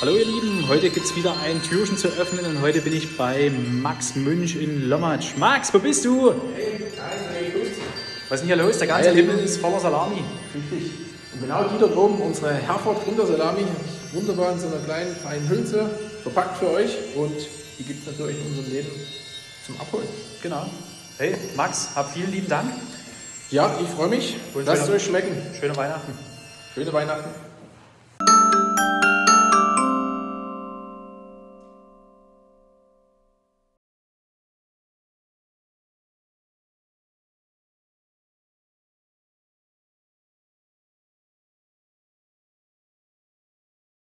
Hallo ihr Lieben, heute gibt es wieder ein Türchen zu öffnen und heute bin ich bei Max Münch in Lommatsch. Max, wo bist du? Hey, hi. Was ist denn hier los? Der ganze Himmel ist voller Salami. Richtig. Und genau die dort oben, unsere Herford Rindersalami, wunderbar in so einer kleinen, feinen Hülse verpackt für euch. Und die gibt es natürlich in unserem Leben zum Abholen. Genau. Hey, Max, hab vielen lieben Dank. Ja, ich freue mich. Und Lasst es euch schmecken. Schöne Weihnachten. Schöne Weihnachten.